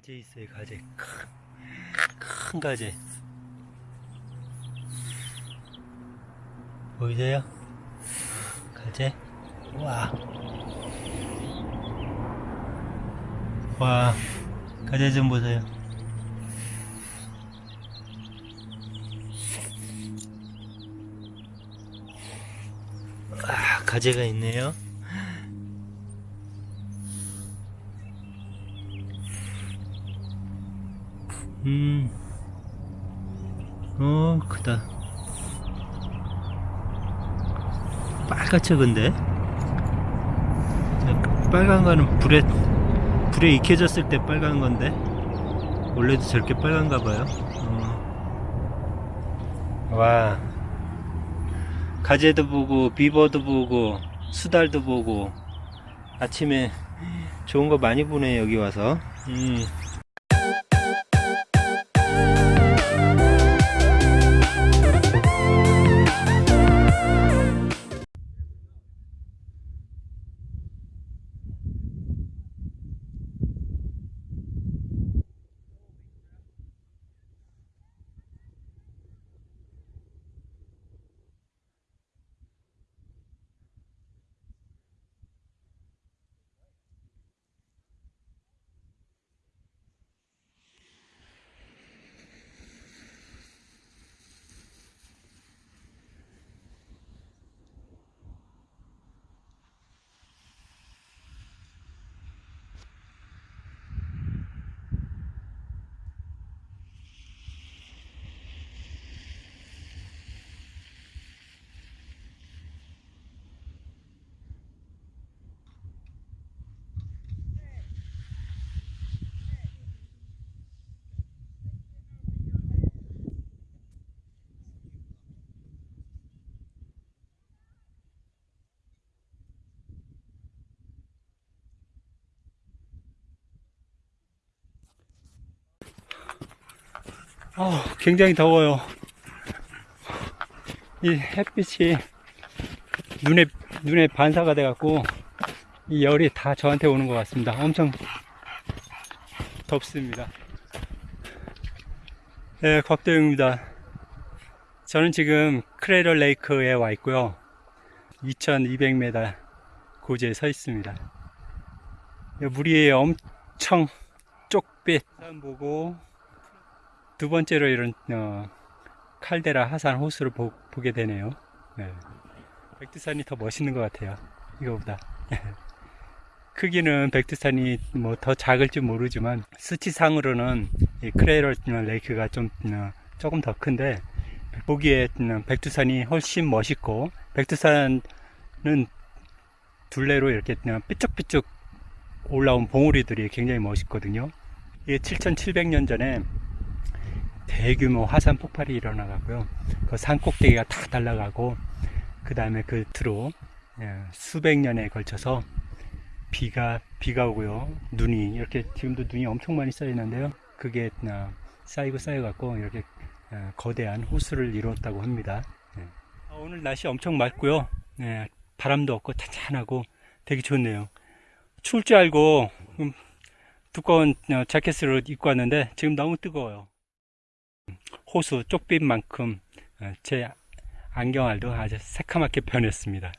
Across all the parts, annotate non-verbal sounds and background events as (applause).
가재 있어요 가재 큰, 큰 가재 보이세요? 가재 와. 와. 가재 좀 보세요. 아 가재가 있네요 음, 어, 크다. 빨갛죠, 근데? 자, 빨간 거는 불에, 불에 익혀졌을 때 빨간 건데, 원래도 저렇게 빨간가 봐요. 어. 와, 가재도 보고, 비버도 보고, 수달도 보고, 아침에 좋은 거 많이 보네, 여기 와서. 음. 어, 굉장히 더워요. 이 햇빛이 눈에, 눈에 반사가 돼 갖고, 이 열이 다 저한테 오는 것 같습니다. 엄청 덥습니다. 네, 곽도영입니다. 저는 지금 크레럴 레이크에 와 있고요. 2200m 고지에 서 있습니다. 물이 엄청 쪽빛 산 보고 두 번째로 이런 어, 칼데라 하산 호수를 보, 게 되네요. 네. 백두산이 더 멋있는 것 같아요. 이거보다. (laughs) 크기는 백두산이 뭐 더 작을지 모르지만 수치상으로는 이 크레럴 레이크가 좀 어, 조금 더 큰데 보기에 백두산이 훨씬 멋있고 백두산은 둘레로 이렇게 삐쭉삐쭉 올라온 봉우리들이 굉장히 멋있거든요. 이게 7,700년 전에 대규모 화산 폭발이 일어나가고요. 그 산 꼭대기가 다 날아가고 그 다음에 그 뒤로 예, 수백 년에 걸쳐서 비가 비가 오고요. 눈이 이렇게 지금도 눈이 엄청 많이 쌓여 있는데요. 그게 어, 쌓이고 쌓여 갖고 이렇게 어, 거대한 호수를 이루었다고 합니다. 예. 아, 오늘 날씨 엄청 맑고요. 예, 바람도 없고 찬찬하고 되게 좋네요. 추울 줄 알고 음, 두꺼운 어, 자켓을 입고 왔는데 지금 너무 뜨거워요. 호수 쪽빛만큼 어, 제 안경알도 아주 새카맣게 변했습니다.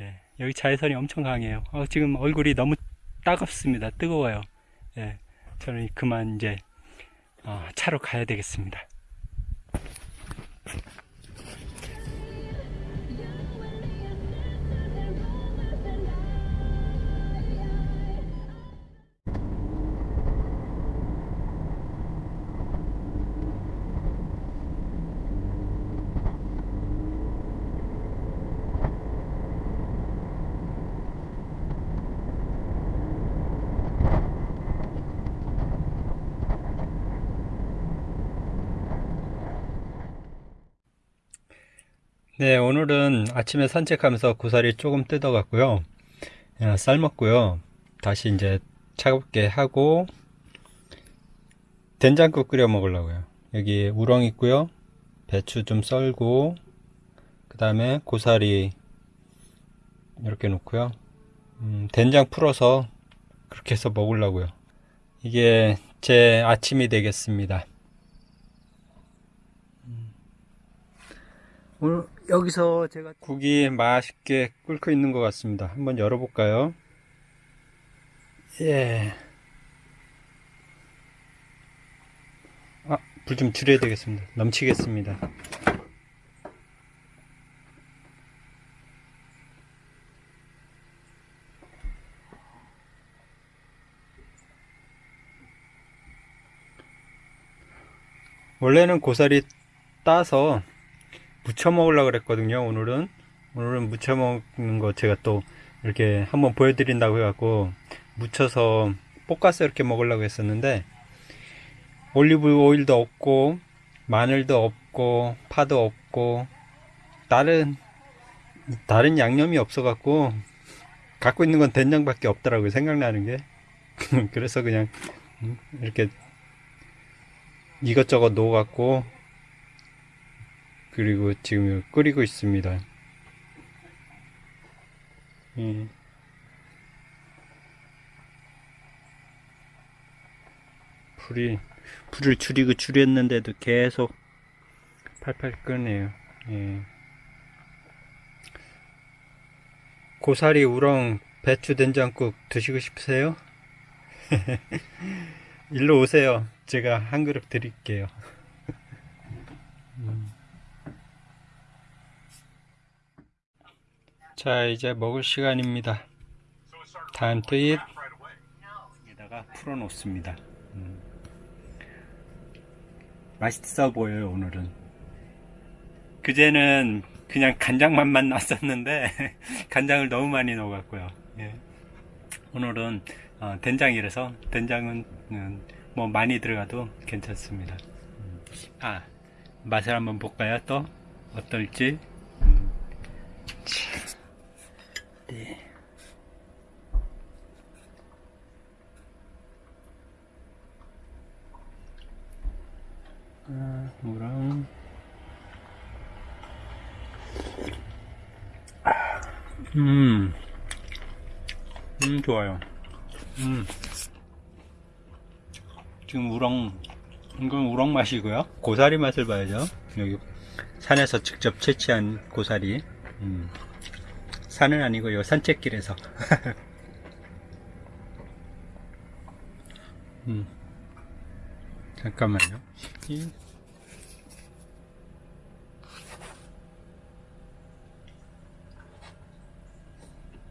예, 여기 자외선이 엄청 강해요. 어, 지금 얼굴이 너무 따갑습니다. 뜨거워요. 예, 저는 그만 이제 어, 차로 가야 되겠습니다. 네, 오늘은 아침에 산책하면서 고사리 조금 뜯어갔고요. 어, 삶았고요. 다시 이제 차갑게 하고 된장국 끓여 먹으려고요. 여기 우렁 있고요. 배추 좀 썰고 그 다음에 고사리 이렇게 놓고요. 음, 된장 풀어서 그렇게 해서 먹으려고요. 이게 제 아침이 되겠습니다. 오늘 여기서 제가 국이 맛있게 끓고 있는 것 같습니다. 한번 열어볼까요? 예. 아, 불 좀 줄여야 되겠습니다. 넘치겠습니다. 원래는 고사리 따서 무쳐 먹으려고 그랬거든요 오늘은. 오늘은 무쳐 먹는 거 제가 또 이렇게 한번 보여드린다고 해갖고 무쳐서 볶아서 이렇게 먹으려고 했었는데 올리브 오일도 없고 마늘도 없고 파도 없고 다른 다른 양념이 없어 갖고 갖고 있는 건 된장밖에 없더라고요 생각나는 게. (laughs) 그래서 그냥 이렇게 이것저것 넣어 갖고 그리고 지금 끓이고 있습니다. 예. 불이 불을 줄이고 줄였는데도 계속 팔팔 끄네요. 예. 고사리 우렁 배추 된장국 드시고 싶으세요? (laughs) 일로 오세요. 제가 한 그릇 드릴게요. 음. 자, 이제 먹을 시간입니다. 다음 트윗 여기다가 풀어 놓습니다. 음. 맛있어 보여요, 오늘은. 그제는 그냥 간장 맛만 났었는데, (laughs) 간장을 너무 많이 넣어갖고요. 예. 오늘은 어, 된장이라서, 된장은 음, 뭐 많이 들어가도 괜찮습니다. 음. 아, 맛을 한번 볼까요, 또? 어떨지? 음. 참. 네. 아, 뭐랑 음, 음 좋아요. 음, 지금 우렁 이건 우렁 맛이고요. 고사리 맛을 봐야죠. 여기 산에서 직접 채취한 고사리. 음. 산은 아니고요 산책길에서 (laughs) 음. 잠깐만요 이-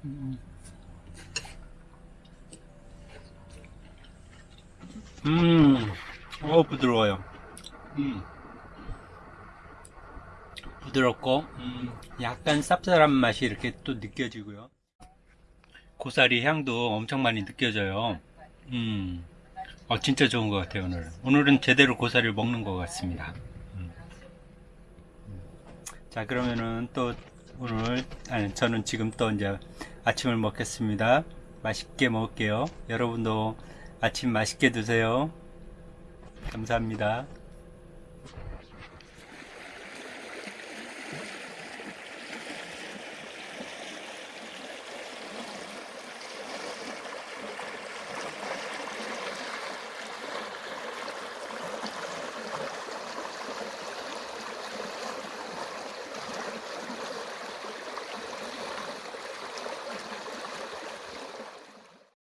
음. 음, 어 부드러워요. 음. 부드럽고 음, 약간 쌉쌀한 맛이 이렇게 또 느껴지고요. 고사리 향도 엄청 많이 느껴져요. 음, 어, 진짜 좋은 것 같아요 오늘. 오늘은 제대로 고사리를 먹는 것 같습니다. 음. 자 그러면은 또 오늘 아니 저는 지금 또 이제 아침을 먹겠습니다. 맛있게 먹을게요. 여러분도 아침 맛있게 드세요. 감사합니다.